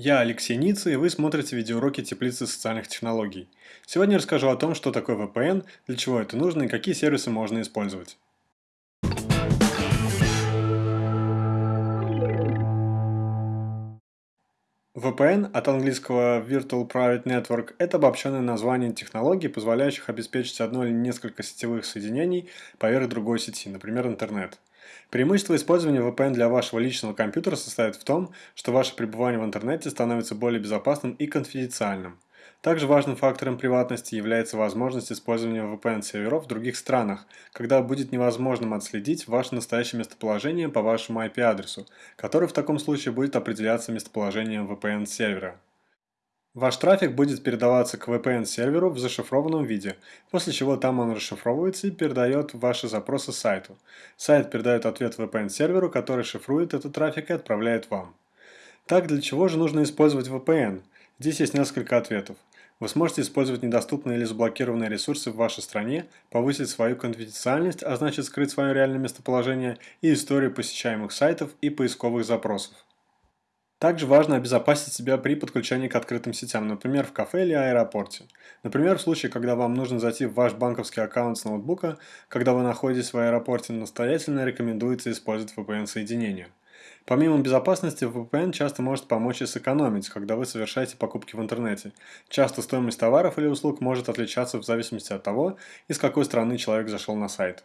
Я Алексей Ницца, и вы смотрите видеоуроки теплицы социальных технологий. Сегодня я расскажу о том, что такое VPN, для чего это нужно и какие сервисы можно использовать. VPN от английского Virtual Private Network – это обобщенное название технологий, позволяющих обеспечить одно или несколько сетевых соединений поверх другой сети, например, интернет. Преимущество использования VPN для вашего личного компьютера состоит в том, что ваше пребывание в интернете становится более безопасным и конфиденциальным. Также важным фактором приватности является возможность использования VPN-серверов в других странах, когда будет невозможным отследить ваше настоящее местоположение по вашему IP-адресу, который в таком случае будет определяться местоположением VPN-сервера. Ваш трафик будет передаваться к VPN-серверу в зашифрованном виде, после чего там он расшифровывается и передает ваши запросы сайту. Сайт передает ответ VPN-серверу, который шифрует этот трафик и отправляет вам. Так, для чего же нужно использовать VPN? Здесь есть несколько ответов. Вы сможете использовать недоступные или заблокированные ресурсы в вашей стране, повысить свою конфиденциальность, а значит скрыть свое реальное местоположение и историю посещаемых сайтов и поисковых запросов. Также важно обезопасить себя при подключении к открытым сетям, например, в кафе или аэропорте. Например, в случае, когда вам нужно зайти в ваш банковский аккаунт с ноутбука, когда вы находитесь в аэропорте, настоятельно рекомендуется использовать VPN-соединение. Помимо безопасности, VPN часто может помочь и сэкономить, когда вы совершаете покупки в интернете. Часто стоимость товаров или услуг может отличаться в зависимости от того, из какой страны человек зашел на сайт.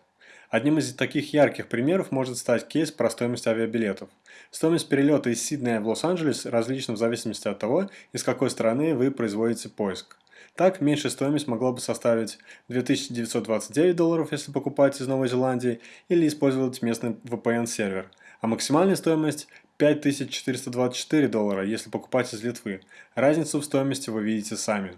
Одним из таких ярких примеров может стать кейс про стоимость авиабилетов. Стоимость перелета из Сиднея в Лос-Анджелес различна в зависимости от того, из какой страны вы производите поиск. Так, меньшая стоимость могла бы составить 2929 долларов, если покупать из Новой Зеландии, или использовать местный VPN-сервер – а максимальная стоимость 5424 доллара, если покупать из Литвы. Разницу в стоимости вы видите сами.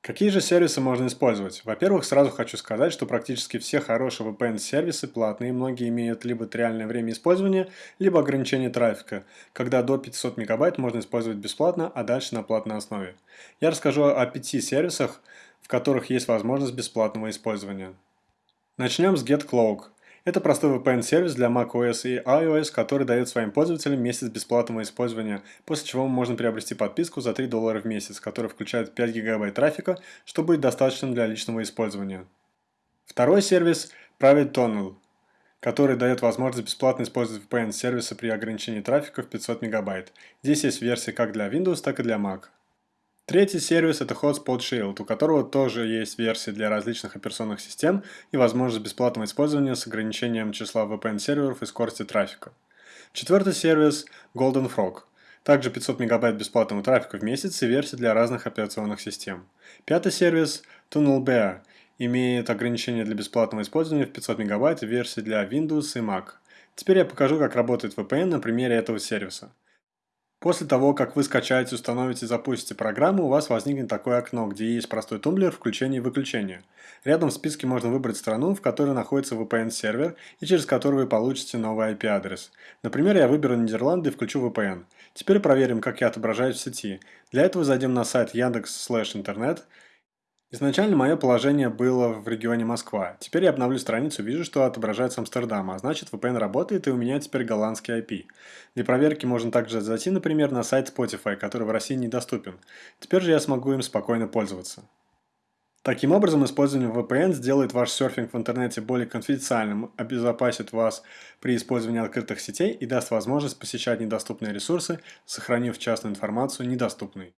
Какие же сервисы можно использовать? Во-первых, сразу хочу сказать, что практически все хорошие VPN-сервисы платные, многие имеют либо реальное время использования, либо ограничение трафика, когда до 500 мегабайт можно использовать бесплатно, а дальше на платной основе. Я расскажу о пяти сервисах, в которых есть возможность бесплатного использования. Начнем с GetCloak. Это простой VPN-сервис для macOS и iOS, который дает своим пользователям месяц бесплатного использования, после чего можно приобрести подписку за 3 доллара в месяц, которая включает 5 гигабайт трафика, что будет достаточным для личного использования. Второй сервис – Private Tunnel, который дает возможность бесплатно использовать VPN-сервисы при ограничении трафика в 500 мегабайт. Здесь есть версии как для Windows, так и для Mac. Третий сервис это Hotspot Shield, у которого тоже есть версии для различных операционных систем и возможность бесплатного использования с ограничением числа VPN-серверов и скорости трафика. Четвертый сервис Golden Frog. Также 500 мегабайт бесплатного трафика в месяц и версии для разных операционных систем. Пятый сервис TunnelBear имеет ограничение для бесплатного использования в 500 мегабайт и версии для Windows и Mac. Теперь я покажу, как работает VPN на примере этого сервиса. После того, как вы скачаете, установите и запустите программу, у вас возникнет такое окно, где есть простой тумблер включения и выключения. Рядом в списке можно выбрать страну, в которой находится VPN-сервер и через который вы получите новый IP-адрес. Например, я выберу Нидерланды и включу VPN. Теперь проверим, как я отображаюсь в сети. Для этого зайдем на сайт Яндекс/Интернет Изначально мое положение было в регионе Москва. Теперь я обновлю страницу, вижу, что отображается Амстердам, а значит VPN работает и у меня теперь голландский IP. Для проверки можно также зайти, например, на сайт Spotify, который в России недоступен. Теперь же я смогу им спокойно пользоваться. Таким образом, использование VPN сделает ваш серфинг в интернете более конфиденциальным, обезопасит вас при использовании открытых сетей и даст возможность посещать недоступные ресурсы, сохранив частную информацию недоступной.